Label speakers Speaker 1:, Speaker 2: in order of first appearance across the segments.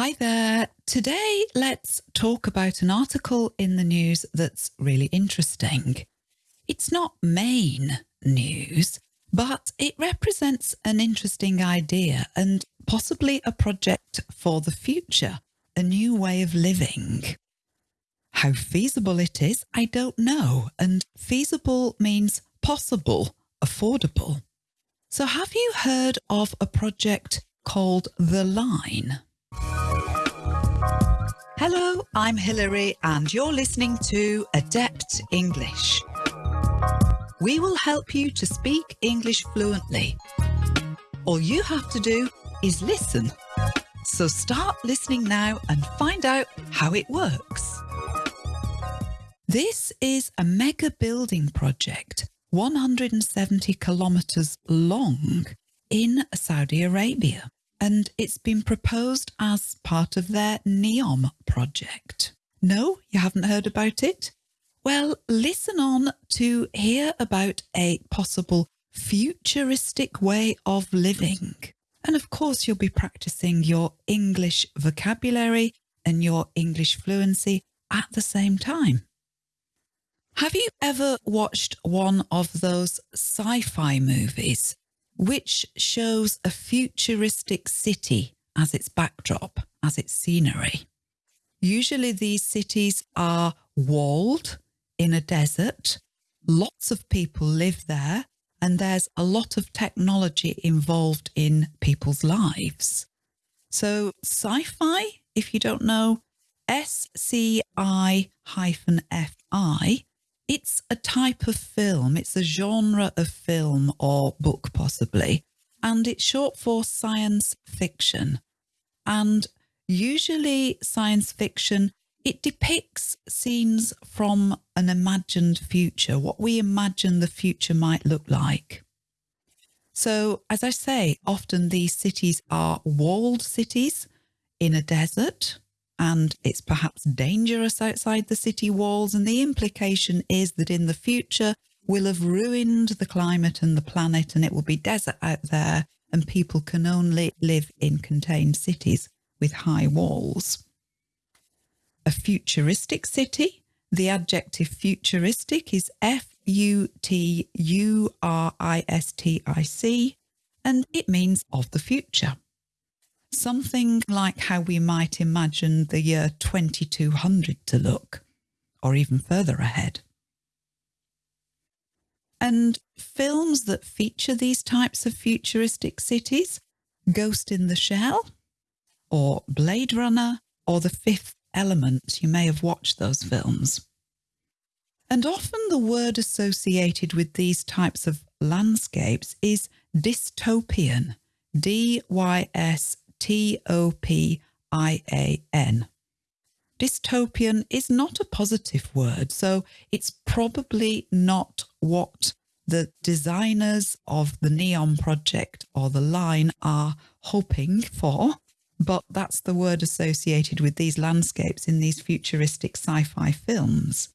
Speaker 1: Hi there. Today, let's talk about an article in the news that's really interesting. It's not main news, but it represents an interesting idea and possibly a project for the future, a new way of living. How feasible it is, I don't know, and feasible means possible, affordable. So have you heard of a project called The Line? Hello, I'm Hilary and you're listening to Adept English. We will help you to speak English fluently. All you have to do is listen. So start listening now and find out how it works. This is a mega building project, 170 kilometres long in Saudi Arabia and it's been proposed as part of their NEOM project. No, you haven't heard about it? Well, listen on to hear about a possible futuristic way of living. And of course, you'll be practicing your English vocabulary and your English fluency at the same time. Have you ever watched one of those sci-fi movies which shows a futuristic city as its backdrop, as its scenery. Usually these cities are walled in a desert. Lots of people live there and there's a lot of technology involved in people's lives. So sci-fi, if you don't know, S-C-I hyphen F-I it's a type of film, it's a genre of film or book possibly, and it's short for science fiction. And usually science fiction, it depicts scenes from an imagined future, what we imagine the future might look like. So as I say, often these cities are walled cities in a desert and it's perhaps dangerous outside the city walls. And the implication is that in the future, we'll have ruined the climate and the planet and it will be desert out there and people can only live in contained cities with high walls. A futuristic city, the adjective futuristic is F-U-T-U-R-I-S-T-I-C and it means of the future something like how we might imagine the year 2200 to look, or even further ahead. And films that feature these types of futuristic cities, Ghost in the Shell, or Blade Runner, or The Fifth Element, you may have watched those films. And often the word associated with these types of landscapes is dystopian, D-Y-S T-O-P-I-A-N. Dystopian is not a positive word, so it's probably not what the designers of the NEOM project or the line are hoping for, but that's the word associated with these landscapes in these futuristic sci-fi films.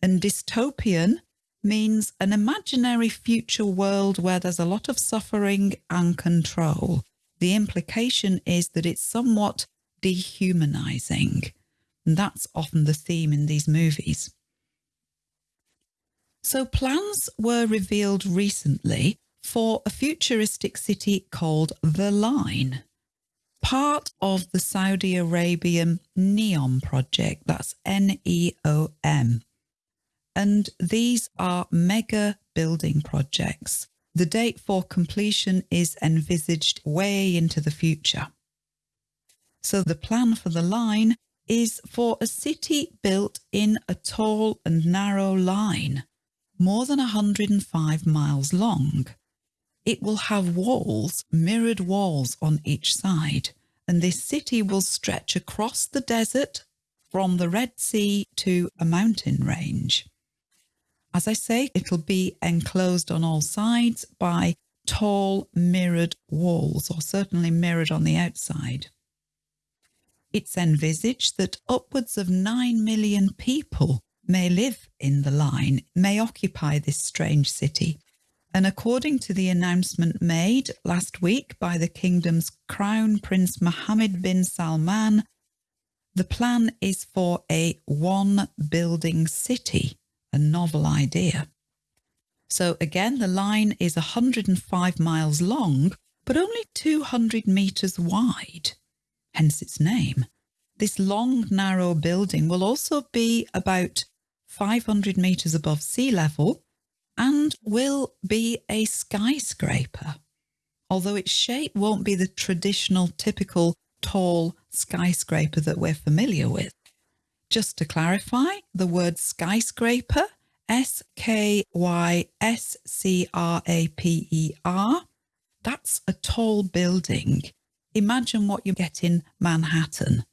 Speaker 1: And dystopian means an imaginary future world where there's a lot of suffering and control the implication is that it's somewhat dehumanizing. And that's often the theme in these movies. So plans were revealed recently for a futuristic city called The Line, part of the Saudi Arabian NEOM project, that's N-E-O-M. And these are mega building projects the date for completion is envisaged way into the future. So the plan for the line is for a city built in a tall and narrow line, more than 105 miles long. It will have walls, mirrored walls on each side, and this city will stretch across the desert from the Red Sea to a mountain range. As I say, it'll be enclosed on all sides by tall mirrored walls, or certainly mirrored on the outside. It's envisaged that upwards of 9 million people may live in the line, may occupy this strange city, And according to the announcement made last week by the kingdom's crown prince Mohammed bin Salman, the plan is for a one building city, a novel idea. So again, the line is 105 miles long, but only 200 metres wide, hence its name. This long, narrow building will also be about 500 metres above sea level and will be a skyscraper, although its shape won't be the traditional typical tall skyscraper that we're familiar with. Just to clarify, the word skyscraper, S-K-Y-S-C-R-A-P-E-R, that's a tall building. Imagine what you get in Manhattan.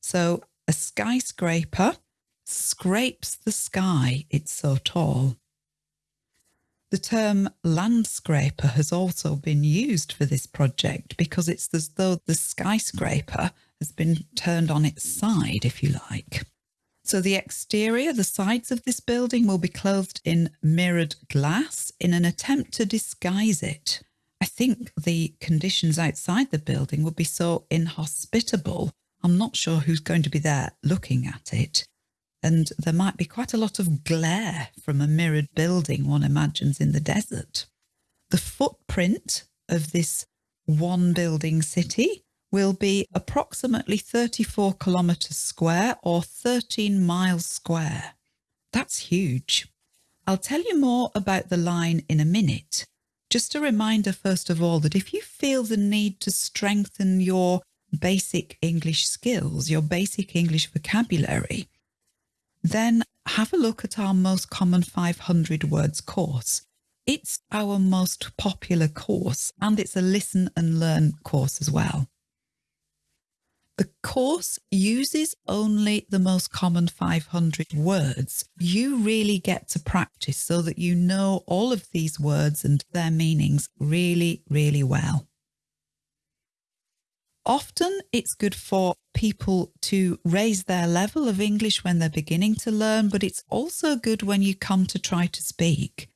Speaker 1: So a skyscraper scrapes the sky, it's so tall. The term landscraper has also been used for this project because it's as though the skyscraper has been turned on its side, if you like. So the exterior, the sides of this building will be clothed in mirrored glass in an attempt to disguise it. I think the conditions outside the building would be so inhospitable. I'm not sure who's going to be there looking at it and there might be quite a lot of glare from a mirrored building one imagines in the desert. The footprint of this one building city will be approximately 34 kilometres square or 13 miles square. That's huge. I'll tell you more about the line in a minute. Just a reminder, first of all, that if you feel the need to strengthen your basic English skills, your basic English vocabulary, then have a look at our most common 500 words course. It's our most popular course and it's a listen and learn course as well. The course uses only the most common 500 words. You really get to practice so that you know all of these words and their meanings really, really well. Often it's good for people to raise their level of English when they're beginning to learn, but it's also good when you come to try to speak.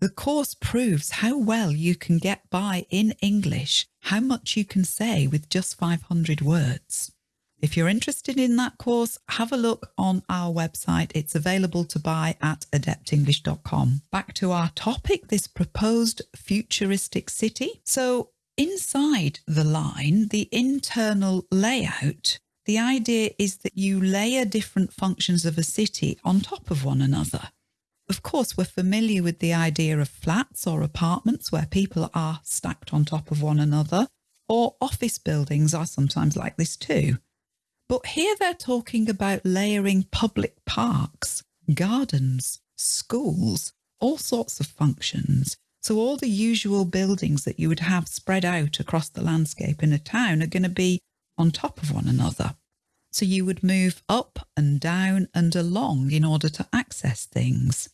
Speaker 1: The course proves how well you can get by in English, how much you can say with just 500 words. If you're interested in that course, have a look on our website. It's available to buy at adeptenglish.com. Back to our topic, this proposed futuristic city. So Inside the line, the internal layout, the idea is that you layer different functions of a city on top of one another. Of course, we're familiar with the idea of flats or apartments where people are stacked on top of one another, or office buildings are sometimes like this too. But here they're talking about layering public parks, gardens, schools, all sorts of functions so all the usual buildings that you would have spread out across the landscape in a town are going to be on top of one another. So you would move up and down and along in order to access things.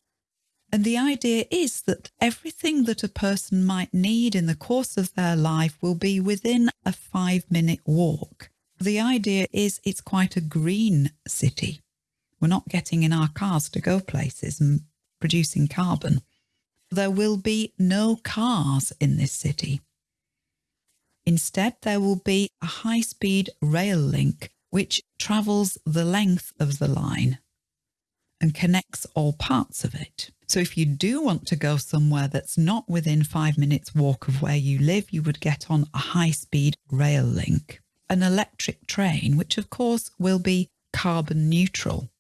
Speaker 1: And the idea is that everything that a person might need in the course of their life will be within a five minute walk. The idea is it's quite a green city. We're not getting in our cars to go places and producing carbon there will be no cars in this city. Instead, there will be a high-speed rail link which travels the length of the line and connects all parts of it. So if you do want to go somewhere that's not within five minutes walk of where you live, you would get on a high-speed rail link. An electric train, which of course will be carbon neutral.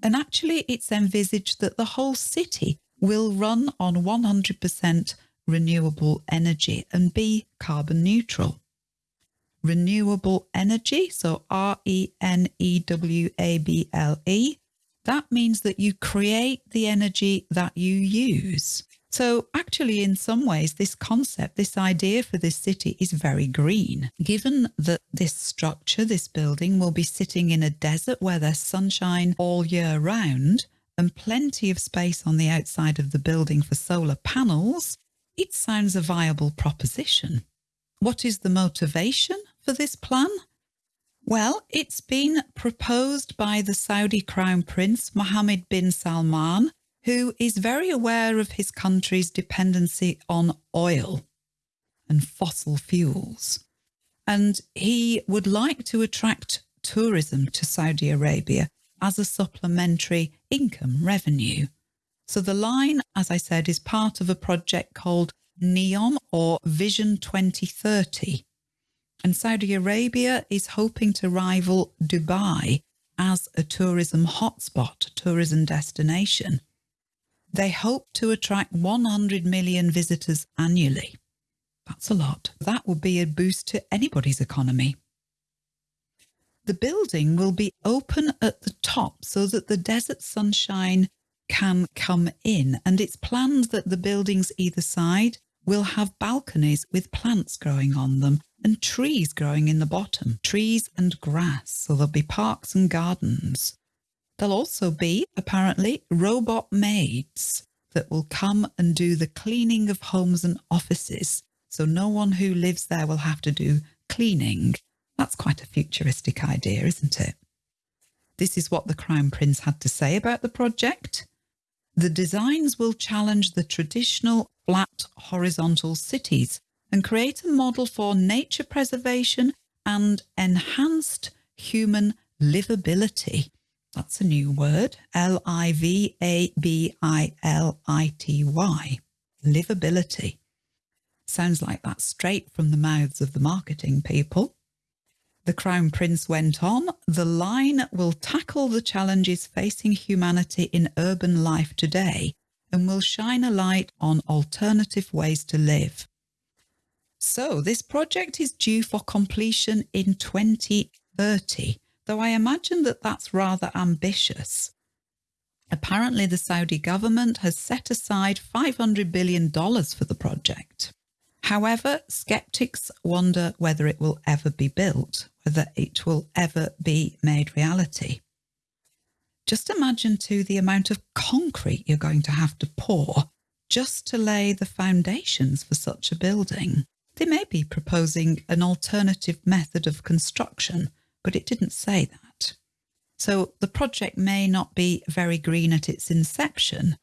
Speaker 1: And actually it's envisaged that the whole city will run on 100% renewable energy and be carbon neutral. Renewable energy, so R-E-N-E-W-A-B-L-E, that means that you create the energy that you use. So actually, in some ways, this concept, this idea for this city is very green. Given that this structure, this building will be sitting in a desert where there's sunshine all year round, and plenty of space on the outside of the building for solar panels, it sounds a viable proposition. What is the motivation for this plan? Well, it's been proposed by the Saudi Crown Prince Mohammed bin Salman who is very aware of his country's dependency on oil and fossil fuels. And he would like to attract tourism to Saudi Arabia as a supplementary income revenue. So the line, as I said, is part of a project called NEOM or Vision 2030. And Saudi Arabia is hoping to rival Dubai as a tourism hotspot, tourism destination. They hope to attract 100 million visitors annually. That's a lot. That will be a boost to anybody's economy. The building will be open at the top so that the desert sunshine can come in and it's planned that the buildings either side will have balconies with plants growing on them and trees growing in the bottom, trees and grass. So there'll be parks and gardens. There'll also be, apparently, robot maids that will come and do the cleaning of homes and offices. So no one who lives there will have to do cleaning. That's quite a futuristic idea, isn't it? This is what the Crown Prince had to say about the project. The designs will challenge the traditional flat horizontal cities and create a model for nature preservation and enhanced human livability. That's a new word, L-I-V-A-B-I-L-I-T-Y, livability. Sounds like that's straight from the mouths of the marketing people. The Crown Prince went on, the line will tackle the challenges facing humanity in urban life today and will shine a light on alternative ways to live. So this project is due for completion in 2030, though I imagine that that's rather ambitious. Apparently the Saudi government has set aside $500 billion for the project. However, skeptics wonder whether it will ever be built, whether it will ever be made reality. Just imagine too the amount of concrete you're going to have to pour just to lay the foundations for such a building. They may be proposing an alternative method of construction, but it didn't say that. So the project may not be very green at its inception,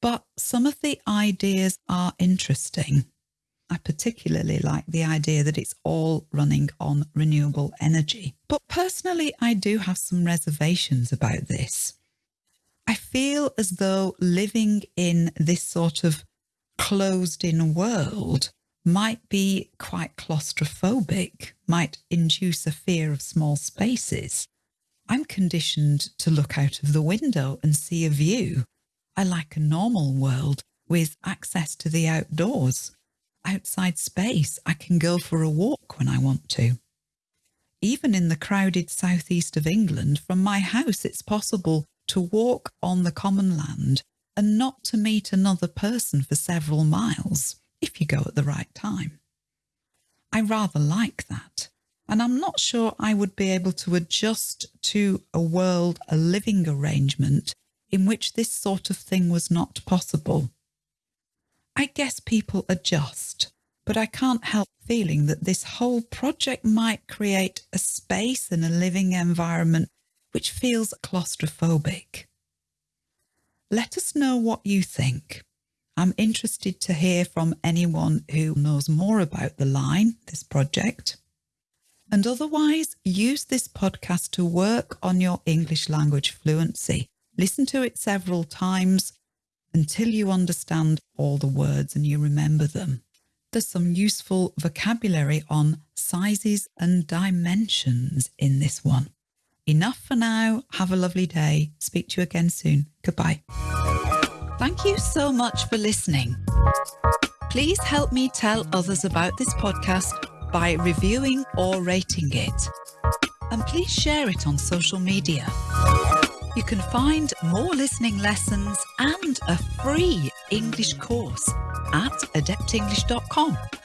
Speaker 1: but some of the ideas are interesting. I particularly like the idea that it's all running on renewable energy. But personally, I do have some reservations about this. I feel as though living in this sort of closed in world might be quite claustrophobic, might induce a fear of small spaces. I'm conditioned to look out of the window and see a view. I like a normal world with access to the outdoors outside space. I can go for a walk when I want to. Even in the crowded southeast of England, from my house it's possible to walk on the common land and not to meet another person for several miles if you go at the right time. I rather like that, and I'm not sure I would be able to adjust to a world, a living arrangement in which this sort of thing was not possible. I guess people adjust, but I can't help feeling that this whole project might create a space and a living environment which feels claustrophobic. Let us know what you think. I'm interested to hear from anyone who knows more about the line, this project. And otherwise, use this podcast to work on your English language fluency. Listen to it several times until you understand all the words and you remember them. There's some useful vocabulary on sizes and dimensions in this one. Enough for now. Have a lovely day. Speak to you again soon. Goodbye. Thank you so much for listening. Please help me tell others about this podcast by reviewing or rating it. And please share it on social media. You can find more listening lessons and a free English course at adeptenglish.com.